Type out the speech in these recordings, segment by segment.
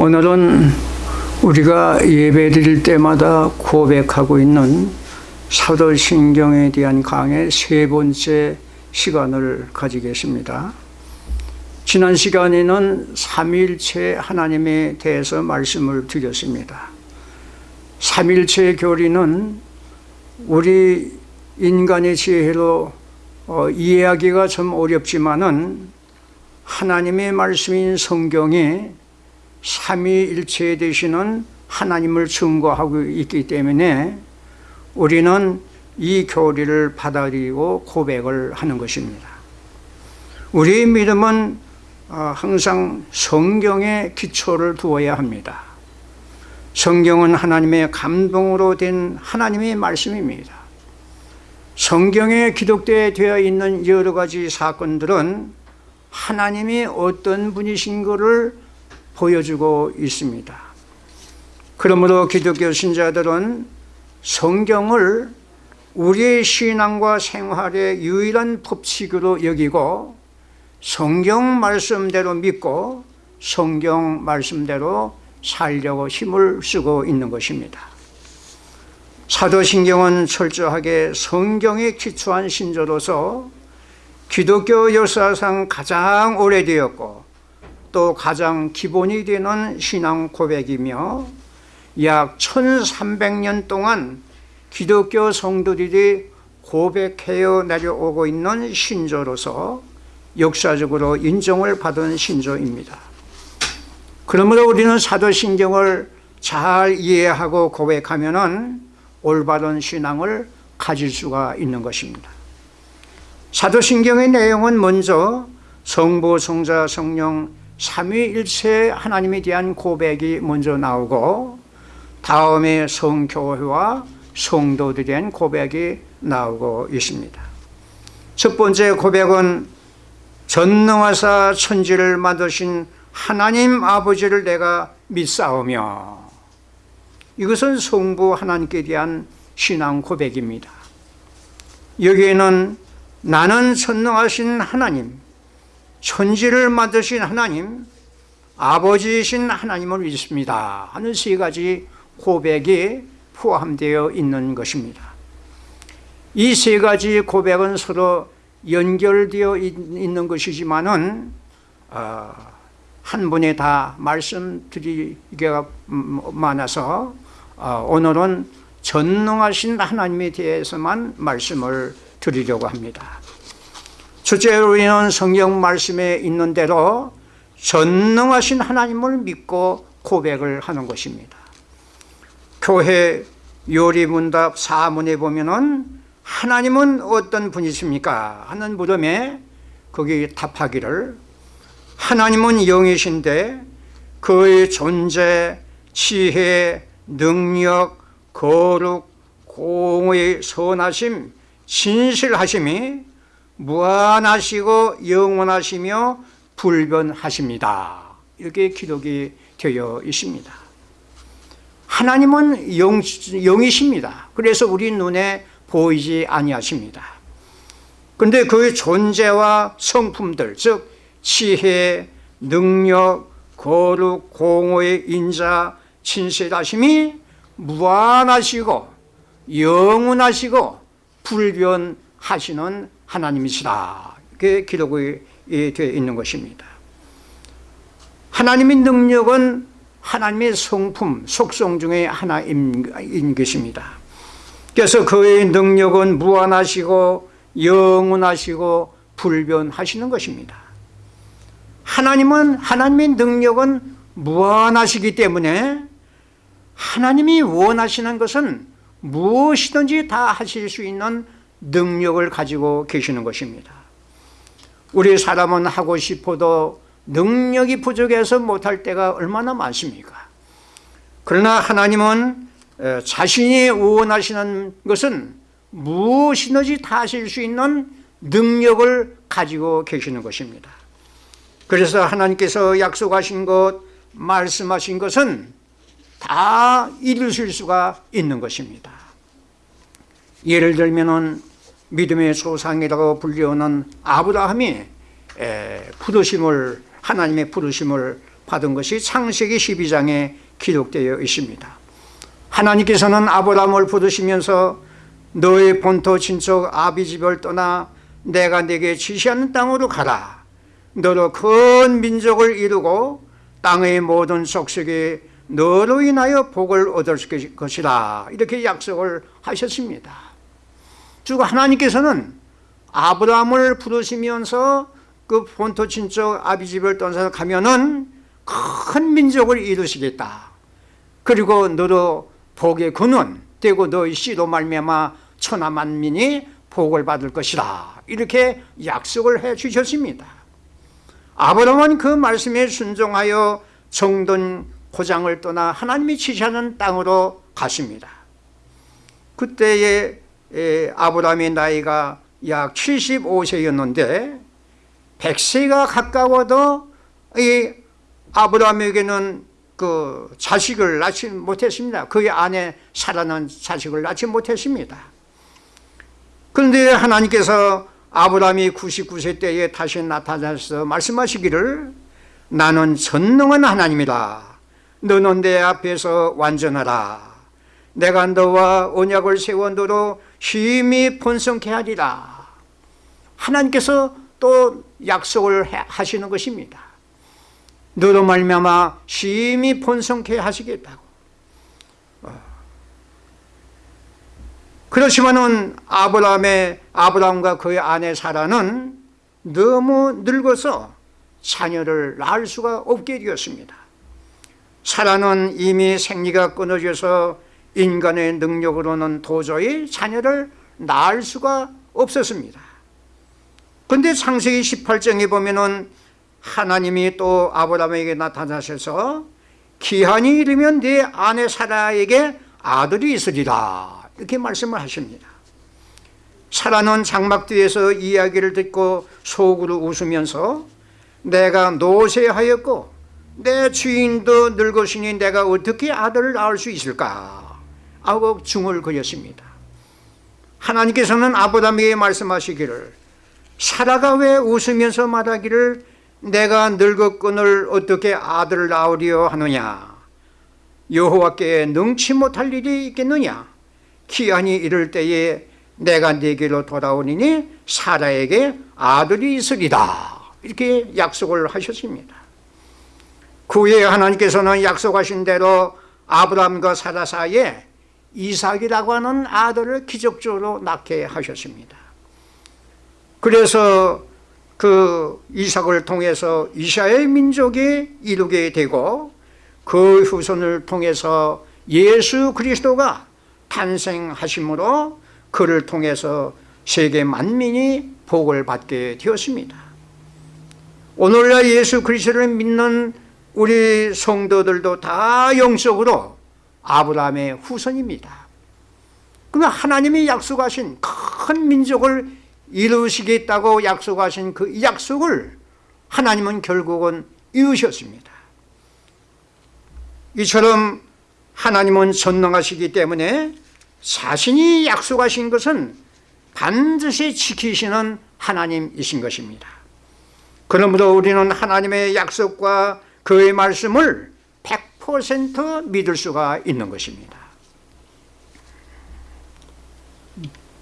오늘은 우리가 예배 드릴 때마다 고백하고 있는 사도신경에 대한 강의 세 번째 시간을 가지겠습니다. 지난 시간에는 삼일체 하나님에 대해서 말씀을 드렸습니다. 삼일체 교리는 우리 인간의 지혜로 어, 이해하기가 좀 어렵지만은 하나님의 말씀인 성경에 삼위일체 되시는 하나님을 증거하고 있기 때문에 우리는 이 교리를 받아들이고 고백을 하는 것입니다. 우리의 믿음은 어, 항상 성경에 기초를 두어야 합니다. 성경은 하나님의 감동으로 된 하나님의 말씀입니다. 성경에 기록되어 있는 여러 가지 사건들은 하나님이 어떤 분이신 것을 보여주고 있습니다. 그러므로 기독교 신자들은 성경을 우리의 신앙과 생활의 유일한 법칙으로 여기고 성경 말씀대로 믿고 성경 말씀대로 살려고 힘을 쓰고 있는 것입니다. 사도신경은 철저하게 성경에 기초한 신조로서 기독교 역사상 가장 오래되었고 또 가장 기본이 되는 신앙 고백이며 약 1300년 동안 기독교 성도들이 고백해어 내려오고 있는 신조로서 역사적으로 인정을 받은 신조입니다. 그러므로 우리는 사도신경을 잘 이해하고 고백하면 올바른 신앙을 가질 수가 있는 것입니다. 사도신경의 내용은 먼저 성부, 성자, 성령 삼위일체 하나님에 대한 고백이 먼저 나오고 다음에 성교회와 성도들에 대한 고백이 나오고 있습니다. 첫 번째 고백은 전능하사 천지를 만드신 하나님 아버지를 내가 믿사오며 이것은 성부 하나님께 대한 신앙 고백입니다. 여기에는 나는 전능하신 하나님, 천지를 만드신 하나님, 아버지이신 하나님을 믿습니다 하는 세 가지 고백이 포함되어 있는 것입니다. 이 세 가지 고백은 서로 연결되어 있는 것이지만은 어, 한 분에 다 말씀드리기가 많아서 어, 오늘은 전능하신 하나님에 대해서만 말씀을 드리려고 합니다. 첫째로 우리는 성경 말씀에 있는 대로 전능하신 하나님을 믿고 고백을 하는 것입니다. 교회 요리문답 4문에 보면은 하나님은 어떤 분이십니까? 하는 물음에 거기 답하기를 하나님은 영이신데 그의 존재, 지혜, 능력, 거룩, 공의, 선하심, 진실하심이 무한하시고 영원하시며 불변하십니다. 이렇게 기록이 되어 있습니다. 하나님은 영, 영이십니다. 그래서 우리 눈에 보이지 아니하십니다. 그런데 그의 존재와 성품들, 즉 지혜, 능력, 거룩, 공의 인자, 친실하심이 무한하시고 영원하시고 불변하시는 하나님이시다. 이렇게 기록이 되어 있는 것입니다. 하나님의 능력은 하나님의 성품, 속성 중에 하나인 것입니다. 그래서 그의 능력은 무한하시고 영원하시고 불변하시는 것입니다. 하나님은 하나님의 능력은 무한하시기 때문에 하나님이 원하시는 것은 무엇이든지 다 하실 수 있는 능력을 가지고 계시는 것입니다. 우리 사람은 하고 싶어도 능력이 부족해서 못할 때가 얼마나 많습니까? 그러나 하나님은 자신이 원하시는 것은 무엇이든지 다 하실 수 있는 능력을 가지고 계시는 것입니다. 그래서 하나님께서 약속하신 것, 말씀하신 것은 다 이루실 수가 있는 것입니다. 예를 들면 믿음의 조상이라고 불리우는 아브라함이 부르심을 하나님의 부르심을 받은 것이 창세기 12장에 기록되어 있습니다. 하나님께서는 아브라함을 부르시면서 너의 본토 친척 아비집을 떠나 내가 내게 지시하는 땅으로 가라. 너로 큰 민족을 이루고 땅의 모든 속속에 너로 인하여 복을 얻을 것이라. 이렇게 약속을 하셨습니다 즉 하나님께서는 아브라함을 부르시면서 그 본토 친척 아비집을 떠나서 가면은 큰 민족을 이루시겠다. 그리고 너로 복의 근원 되고 너의 씨로 말미암아 천하 만민이 복을 받을 것이라. 이렇게 약속을 해 주셨습니다. 아브라함은 그 말씀에 순종하여 정돈 고장을 떠나 하나님이 지시하는 땅으로 갔습니다. 그때에 아브라함의 나이가 약 75세였는데 100세가 가까워도 이 아브라함에게는 그 자식을 낳지 못했습니다. 그의 아내 사라는 자식을 낳지 못했습니다. 그런데 하나님께서 아브라함이 99세 때에 다시 나타나서 말씀하시기를 나는 전능한 하나님이라. 너는 내 앞에서 완전하라. 내가 너와 언약을 세워 너로 힘이 번성케 하리라. 하나님께서 또 약속을 하시는 것입니다. 너로 말미암아 심히 번성케 하시겠다고. 어. 그렇지만은 아브라함의 아브라함과 그의 아내 사라는 너무 늙어서 자녀를 낳을 수가 없게 되었습니다. 사라는 이미 생리가 끊어져서 인간의 능력으로는 도저히 자녀를 낳을 수가 없었습니다. 그런데 창세기 18장에 보면은 하나님이 또 아브라함에게 나타나셔서 기한이 이르면 네 아내 사라에게 아들이 있으리라 이렇게 말씀을 하십니다. 사라는 장막 뒤에서 이야기를 듣고 속으로 웃으면서 내가 노쇠하였고 내 주인도 늙으시니 내가 어떻게 아들을 낳을 수 있을까 하고 중을 그렸습니다. 하나님께서는 아브라함에게 말씀하시기를 사라가 왜 웃으면서 말하기를 내가 늙었건을 어떻게 아들을 낳으려 하느냐? 여호와께 능치 못할 일이 있겠느냐? 기한이 이를 때에 내가 네게로 돌아오니 사라에게 아들이 있으리다 이렇게 약속을 하셨습니다. 그 후에 하나님께서는 약속하신 대로 아브라함과 사라 사이에 이삭이라고 하는 아들을 기적적으로 낳게 하셨습니다. 그래서 그 이삭을 통해서 이스라엘 민족이 이루게 되고 그 후손을 통해서 예수 그리스도가 탄생하심으로 그를 통해서 세계 만민이 복을 받게 되었습니다. 오늘날 예수 그리스도를 믿는 우리 성도들도 다 영적으로 아브라함의 후손입니다. 그러니까 하나님이 약속하신 큰 민족을 이루시겠다고 약속하신 그 약속을 하나님은 결국은 이루셨습니다. 이처럼 하나님은 전능하시기 때문에 자신이 약속하신 것은 반드시 지키시는 하나님이신 것입니다. 그러므로 우리는 하나님의 약속과 그의 말씀을 100% 믿을 수가 있는 것입니다.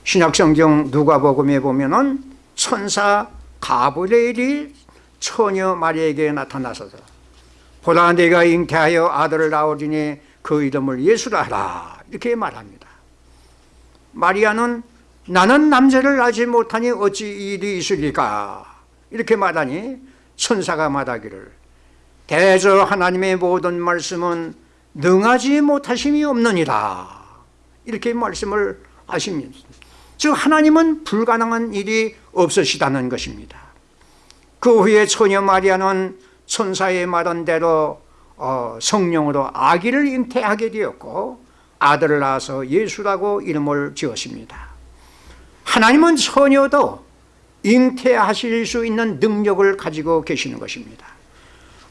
신약성경 누가복음에 보면 은 천사 가브리엘이 처녀 마리에게 나타나서서 보라 내가 잉태하여 아들을 낳으리니 그 이름을 예수라 하라. 이렇게 말합니다. 마리아는 나는 남자를 낳지 못하니 어찌 일이 있으리까? 이렇게 말하니 천사가 말하기를 대저 하나님의 모든 말씀은 능하지 못하심이 없느니라. 이렇게 말씀을 하십니다. 즉 하나님은 불가능한 일이 없으시다는 것입니다. 그 후에 처녀 마리아는 천사의 말한 대로 어, 성령으로 아기를 잉태하게 되었고 아들을 낳아서 예수라고 이름을 지었습니다. 하나님은 처녀도 잉태하실 수 있는 능력을 가지고 계시는 것입니다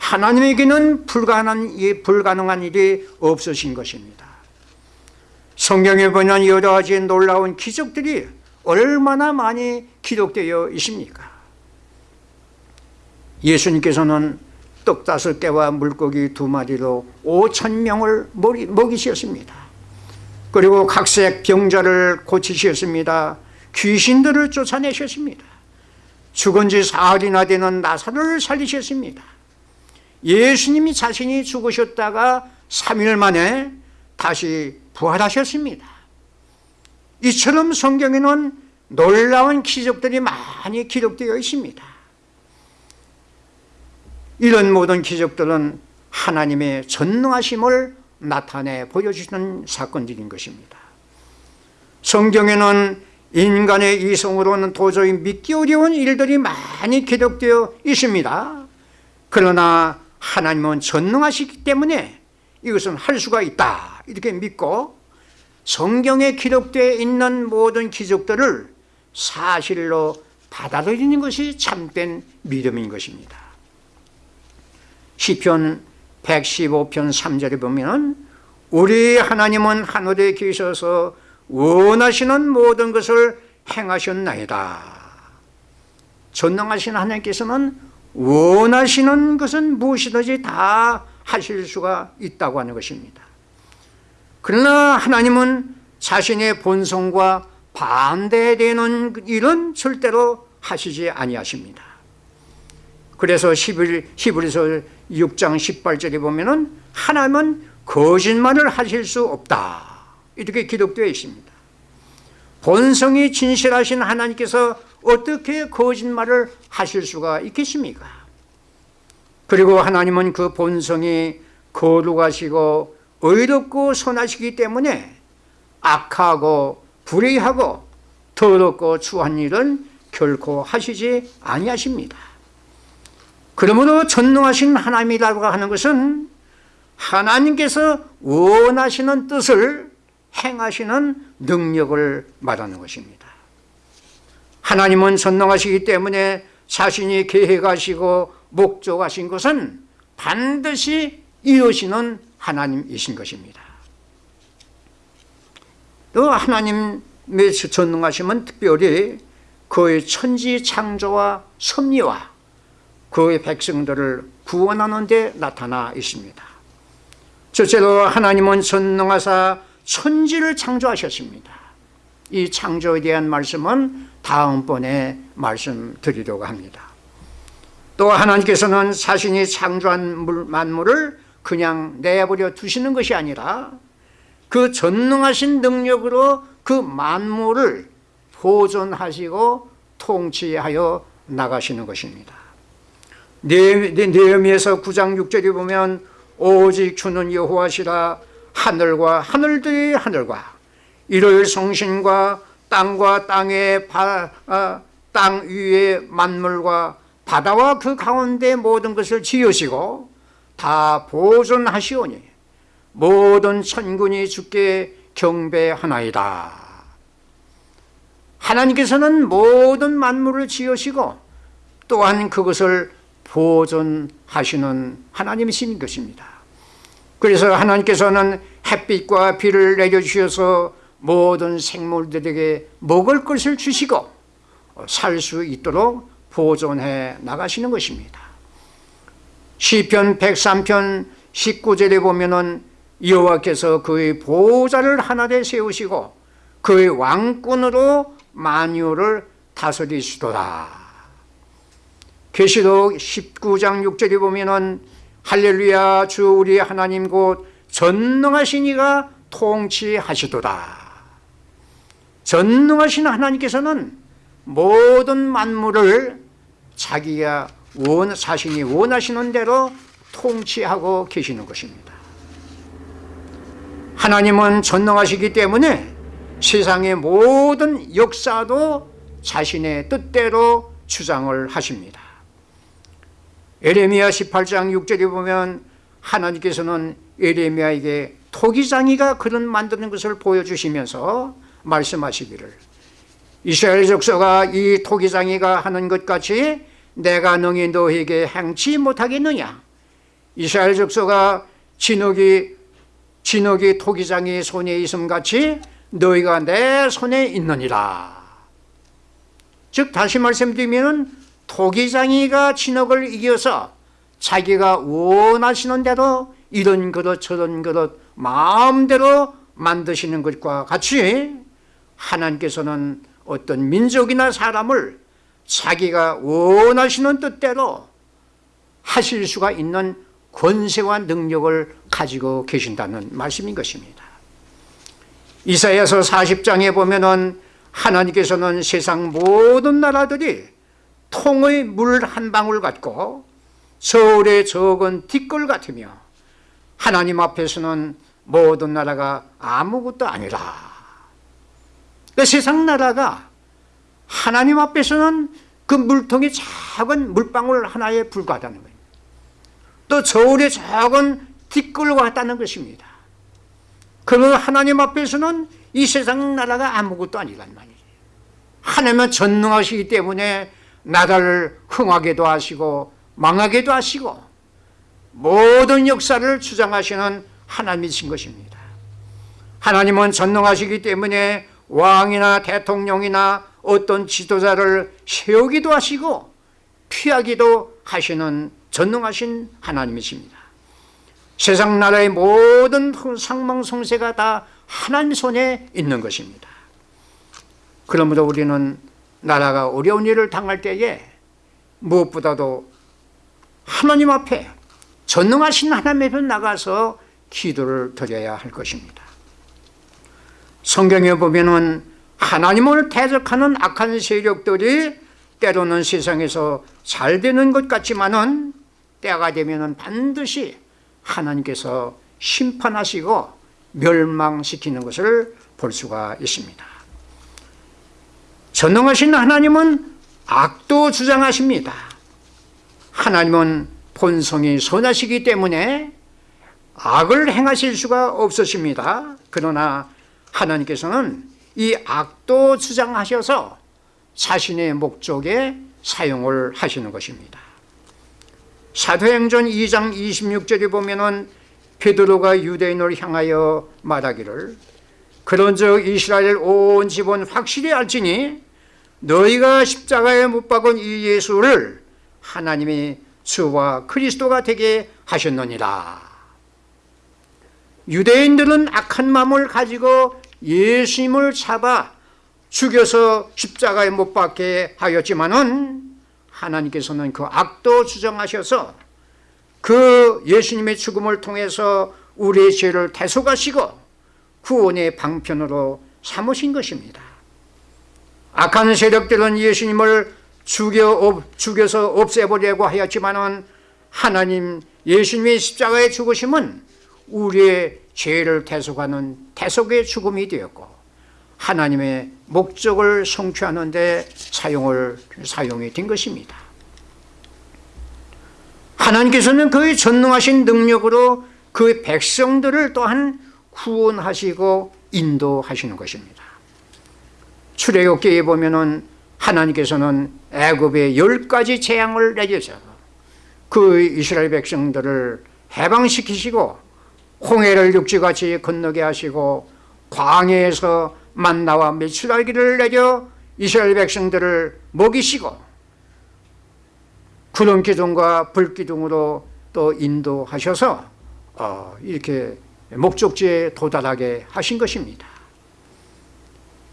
하나님에게는 불가능한, 불가능한 일이 없으신 것입니다 성경에 보면 여러 가지 놀라운 기적들이 얼마나 많이 기록되어 있습니까 예수님께서는 떡 다섯 개와 물고기 두 마리로 오천 명을 먹이- 먹이셨습니다. 그리고 각색 병자를 고치셨습니다. 귀신들을 쫓아내셨습니다. 죽은 지 사흘이나 되는 나사로를 살리셨습니다. 예수님이 자신이 죽으셨다가 3일 만에 다시 부활하셨습니다. 이처럼 성경에는 놀라운 기적들이 많이 기록되어 있습니다. 이런 모든 기적들은 하나님의 전능하심을 나타내 보여주시는 사건들인 것입니다. 성경에는 인간의 이성으로는 도저히 믿기 어려운 일들이 많이 기록되어 있습니다. 그러나 하나님은 전능하시기 때문에 이것은 할 수가 있다 이렇게 믿고 성경에 기록되어 있는 모든 기적들을 사실로 받아들이는 것이 참된 믿음인 것입니다. 시편 115편 3절에 보면 우리 하나님은 하늘에 계셔서 원하시는 모든 것을 행하셨나이다. 전능하신 하나님께서는 원하시는 것은 무엇이든지 다 하실 수가 있다고 하는 것입니다. 그러나 하나님은 자신의 본성과 반대되는 일은 절대로 하시지 아니하십니다. 그래서 히브리서 6장 18절에 보면 은 하나님은 거짓말을 하실 수 없다. 이렇게 기록되어 있습니다. 본성이 진실하신 하나님께서 어떻게 거짓말을 하실 수가 있겠습니까? 그리고 하나님은 그 본성이 거룩하시고 의롭고 선하시기 때문에 악하고 불의하고 더럽고 추한 일은 결코 하시지 아니하십니다. 그러므로 전능하신 하나님이라고 하는 것은 하나님께서 원하시는 뜻을 행하시는 능력을 말하는 것입니다. 하나님은 전능하시기 때문에 자신이 계획하시고 목적하신 것은 반드시 이루시는 하나님이신 것입니다. 또 하나님의 전능하심은 특별히 그의 천지 창조와 섭리와 그의 백성들을 구원하는 데 나타나 있습니다. 첫째로 하나님은 전능하사 천지를 창조하셨습니다. 이 창조에 대한 말씀은 다음번에 말씀드리려고 합니다. 또 하나님께서는 자신이 창조한 만물을 그냥 내버려 두시는 것이 아니라 그 전능하신 능력으로 그 만물을 보존하시고 통치하여 나가시는 것입니다. 네헤미야서 9장 6절에 보면 오직 주는 여호와시라 하늘과 하늘들이 하늘과 일요일 성신과 땅과 땅의 바, 아, 땅 위의 만물과 바다와 그 가운데 모든 것을 지으시고 다 보존하시오니 모든 천군이 주께 경배하나이다. 하나님께서는 모든 만물을 지으시고 또한 그것을 보존하시는 하나님이신 것입니다. 그래서 하나님께서는 햇빛과 비를 내려주셔서 모든 생물들에게 먹을 것을 주시고 살 수 있도록 보존해 나가시는 것입니다. 시편 103편 19절에 보면 은 여호와께서 그의 보좌를 하나에 세우시고 그의 왕권으로 만유를 다스리시도다. 계시록 19장 6절에 보면 은 할렐루야 주 우리 하나님 곧 전능하신 이가 통치하시도다. 전능하신 하나님께서는 모든 만물을 자기가 원, 자신이 원하시는 대로 통치하고 계시는 것입니다. 하나님은 전능하시기 때문에 세상의 모든 역사도 자신의 뜻대로 주장을 하십니다. 에레미야 18장 6절에 보면 하나님께서는 에레미야에게 토기장이가 그런 만드는 것을 보여주시면서 말씀하시기를. 이스라엘 족속아 이 토기장이가 하는 것 같이 내가 능히 너에게 행치 못하겠느냐? 이스라엘 족속아 진흙이 진흙이 토기장이 손에 있음 같이 너희가 내 손에 있느니라. 즉 다시 말씀드리면 토기장이가 진흙을 이겨서 자기가 원하시는 대로 이런 그릇 저런 그릇 마음대로 만드시는 것과 같이 하나님께서는 어떤 민족이나 사람을 자기가 원하시는 뜻대로 하실 수가 있는 권세와 능력을 가지고 계신다는 말씀인 것입니다. 이사야서 40장에 보면 은 하나님께서는 세상 모든 나라들이 통의 물 한 방울 같고 서울의 적은 티끌 같으며 하나님 앞에서는 모든 나라가 아무것도 아니라 그 세상 나라가 하나님 앞에서는 그 물통이 작은 물방울 하나에 불과하다는 거예요. 또 저울의 작은 티끌과 같다는 것입니다. 그러면 하나님 앞에서는 이 세상 나라가 아무것도 아니란 말이에요. 하나님은 전능하시기 때문에 나라를 흥하게도 하시고 망하게도 하시고 모든 역사를 주장하시는 하나님이신 것입니다. 하나님은 전능하시기 때문에 왕이나 대통령이나 어떤 지도자를 세우기도 하시고 피하기도 하시는 전능하신 하나님이십니다. 세상 나라의 모든 상망성쇠가 다 하나님 손에 있는 것입니다. 그러므로 우리는 나라가 어려운 일을 당할 때에 무엇보다도 하나님 앞에 전능하신 하나님 앞에 나가서 기도를 드려야 할 것입니다. 성경에 보면은 하나님을 대적하는 악한 세력들이 때로는 세상에서 잘 되는 것 같지만은 때가 되면은 반드시 하나님께서 심판하시고 멸망시키는 것을 볼 수가 있습니다. 전능하신 하나님은 악도 주장하십니다. 하나님은 본성이 선하시기 때문에 악을 행하실 수가 없으십니다. 그러나 하나님께서는 이 악도 주장하셔서 자신의 목적에 사용을 하시는 것입니다. 사도행전 2장 26절에 보면 은 베드로가 유대인을 향하여 말하기를 그런즉 이스라엘 온 집은 확실히 알지니 너희가 십자가에 못 박은 이 예수를 하나님이 주와 그리스도가 되게 하셨느니라. 유대인들은 악한 마음을 가지고 예수님을 잡아 죽여서 십자가에 못 박게 하였지만은 하나님께서는 그 악도 주정하셔서 그 예수님의 죽음을 통해서 우리의 죄를 대속하시고 구원의 방편으로 삼으신 것입니다. 악한 세력들은 예수님을 죽여, 죽여서 없애버리려고 하였지만은 하나님 예수님의 십자가의 죽으심은 우리의 죄를 대속하는 대속의 죽음이 되었고 하나님의 목적을 성취하는 데 사용을 사용이 된 것입니다. 하나님께서는 그의 전능하신 능력으로 그 백성들을 또한 구원하시고 인도하시는 것입니다. 출애굽기에 보면은 하나님께서는 애굽에 열 가지 재앙을 내려서 그 이스라엘 백성들을 해방시키시고 홍해를 육지같이 건너게 하시고 광해에서 만나와 메추라기를 내려 이스라엘 백성들을 먹이시고 구름 기둥과 불 기둥으로 또 인도하셔서 어, 이렇게 목적지에 도달하게 하신 것입니다.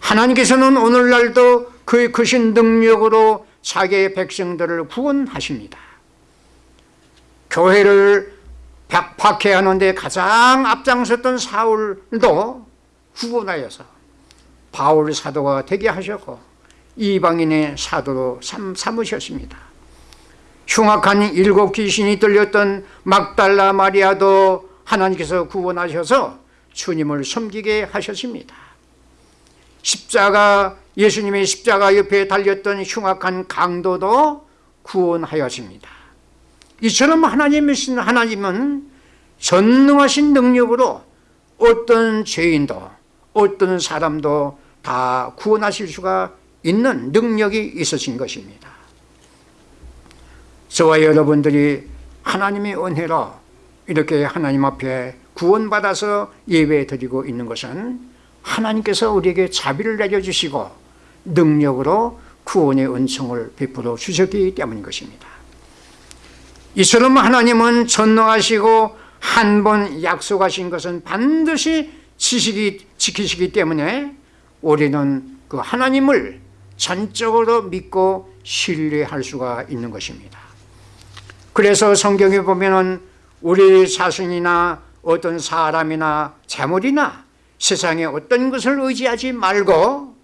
하나님께서는 오늘날도 그의 크신 능력으로 자기의 백성들을 구원하십니다. 교회를 박해하는데 가장 앞장섰던 사울도 구원하여서 바울 사도가 되게 하셨고 이방인의 사도로 삼, 삼으셨습니다. 흉악한 일곱 귀신이 들렸던 막달라 마리아도 하나님께서 구원하셔서 주님을 섬기게 하셨습니다. 십자가 예수님의 십자가 옆에 달렸던 흉악한 강도도 구원하였습니다. 이처럼 하나님이신 하나님은 전능하신 능력으로 어떤 죄인도 어떤 사람도 다 구원하실 수가 있는 능력이 있으신 것입니다. 저와 여러분들이 하나님의 은혜로 이렇게 하나님 앞에 구원받아서 예배 드리고 있는 것은 하나님께서 우리에게 자비를 내려주시고 능력으로 구원의 은총을 베풀어 주셨기 때문인 것입니다. 이처럼 하나님은 전능하시고 한 번 약속하신 것은 반드시 지식이 지키시기 때문에 우리는 그 하나님을 전적으로 믿고 신뢰할 수가 있는 것입니다. 그래서 성경에 보면은 우리 자신이나 어떤 사람이나 재물이나 세상의 어떤 것을 의지하지 말고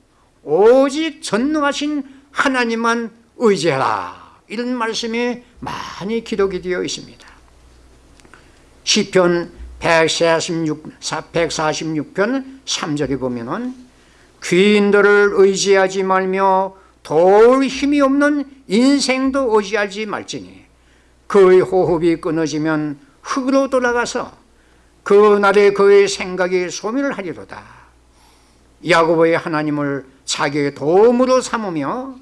오직 전능하신 하나님만 의지하라 이런 말씀이 많이 기록이 되어 있습니다. 시편 146, 146편 3절에 보면은 귀인들을 의지하지 말며 도울 힘이 없는 인생도 의지하지 말지니 그의 호흡이 끊어지면 흙으로 돌아가서 그날에 그의 생각이 소멸을 하리로다 야곱의 하나님을 자기의 도움으로 삼으며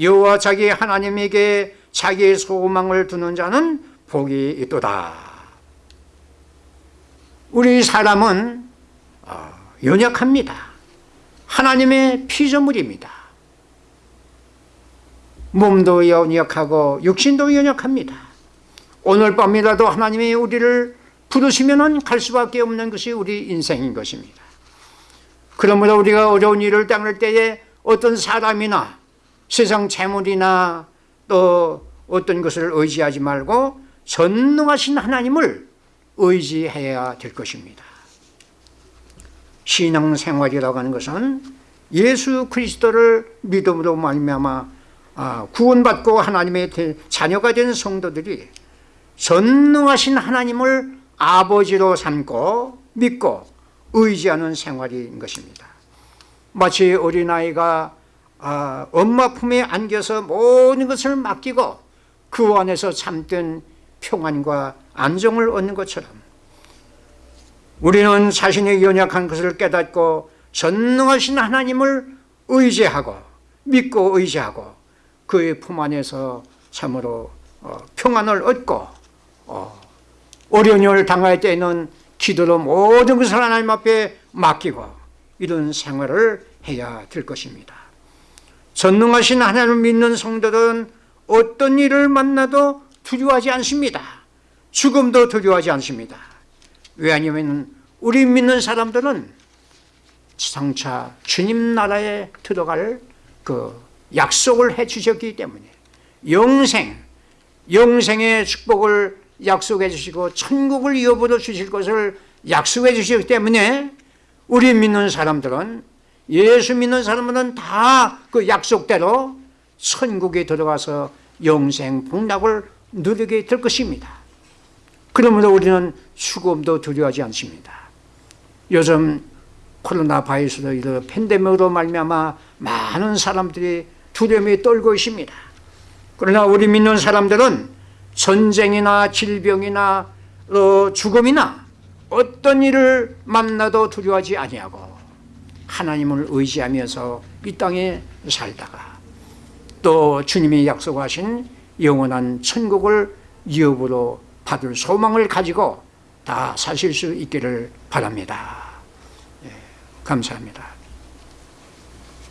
여호와 자기 하나님에게 자기의 소망을 두는 자는 복이 있도다. 우리 사람은 어, 연약합니다. 하나님의 피조물입니다. 몸도 연약하고 육신도 연약합니다. 오늘 밤이라도 하나님이 우리를 부르시면 갈 수밖에 없는 것이 우리 인생인 것입니다. 그러므로 우리가 어려운 일을 당할 때에 어떤 사람이나 세상 재물이나 또 어떤 것을 의지하지 말고 전능하신 하나님을 의지해야 될 것입니다. 신앙생활이라고 하는 것은 예수 그리스도를 믿음으로 말미암아 아, 구원받고 하나님의 자녀가 된 성도들이 전능하신 하나님을 아버지로 삼고 믿고 의지하는 생활인 것입니다. 마치 어린아이가 아, 엄마 품에 안겨서 모든 것을 맡기고 그 안에서 참된 평안과 안정을 얻는 것처럼 우리는 자신의 연약한 것을 깨닫고 전능하신 하나님을 의지하고 믿고 의지하고 그의 품 안에서 참으로 어, 평안을 얻고 어, 어려운 일을 당할 때에는 기도로 모든 것을 하나님 앞에 맡기고 이런 생활을 해야 될 것입니다 전능하신 하나님을 믿는 성도들은 어떤 일을 만나도 두려워하지 않습니다. 죽음도 두려워하지 않습니다. 왜냐하면 우리 믿는 사람들은 장차 주님 나라에 들어갈 그 약속을 해 주셨기 때문에 영생, 영생의 축복을 약속해 주시고 천국을 이어받아 주실 것을 약속해 주셨기 때문에 우리 믿는 사람들은 예수 믿는 사람들은 다 그 약속대로 천국에 들어가서 영생 복락을 누리게 될 것입니다. 그러므로 우리는 죽음도 두려워하지 않습니다. 요즘 코로나 바이러스로 이런 팬데믹으로 말미암아 많은 사람들이 두려움에 떨고 있습니다. 그러나 우리 믿는 사람들은 전쟁이나 질병이나 어, 죽음이나 어떤 일을 만나도 두려워하지 아니하고 하나님을 의지하면서 이 땅에 살다가 또 주님이 약속하신 영원한 천국을 유업으로 받을 소망을 가지고 다 사실 수 있기를 바랍니다. 예, 감사합니다.